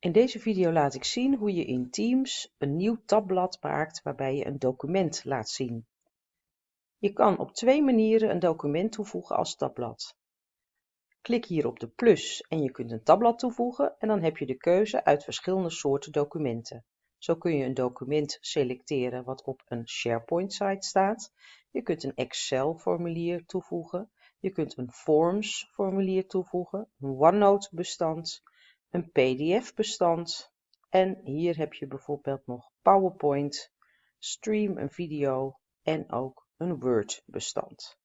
In deze video laat ik zien hoe je in Teams een nieuw tabblad maakt waarbij je een document laat zien. Je kan op twee manieren een document toevoegen als tabblad. Klik hier op de plus en je kunt een tabblad toevoegen en dan heb je de keuze uit verschillende soorten documenten. Zo kun je een document selecteren wat op een SharePoint site staat. Je kunt een Excel formulier toevoegen. Je kunt een Forms formulier toevoegen, een OneNote bestand, een pdf-bestand en hier heb je bijvoorbeeld nog PowerPoint, Stream een video en ook een Word-bestand.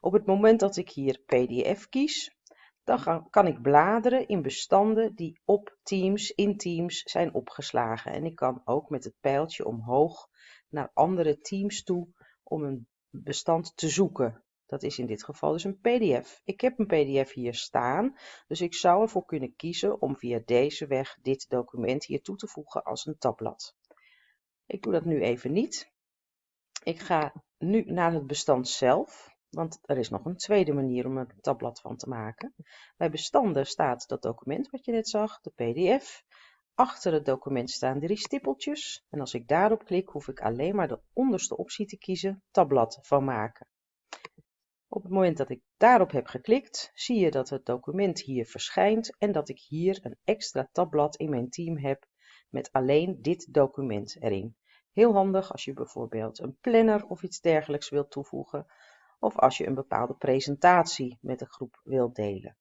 Op het moment dat ik hier PDF kies, dan kan ik bladeren in bestanden die op Teams, in Teams zijn opgeslagen. En ik kan ook met het pijltje omhoog naar andere Teams toe om een bestand te zoeken. Dat is in dit geval dus een pdf. Ik heb een pdf hier staan, dus ik zou ervoor kunnen kiezen om via deze weg dit document hier toe te voegen als een tabblad. Ik doe dat nu even niet. Ik ga nu naar het bestand zelf, want er is nog een tweede manier om een tabblad van te maken. Bij bestanden staat dat document wat je net zag, de pdf. Achter het document staan drie stippeltjes en als ik daarop klik hoef ik alleen maar de onderste optie te kiezen, tabblad van maken. Op het moment dat ik daarop heb geklikt, zie je dat het document hier verschijnt en dat ik hier een extra tabblad in mijn team heb met alleen dit document erin. Heel handig als je bijvoorbeeld een planner of iets dergelijks wilt toevoegen of als je een bepaalde presentatie met een groep wilt delen.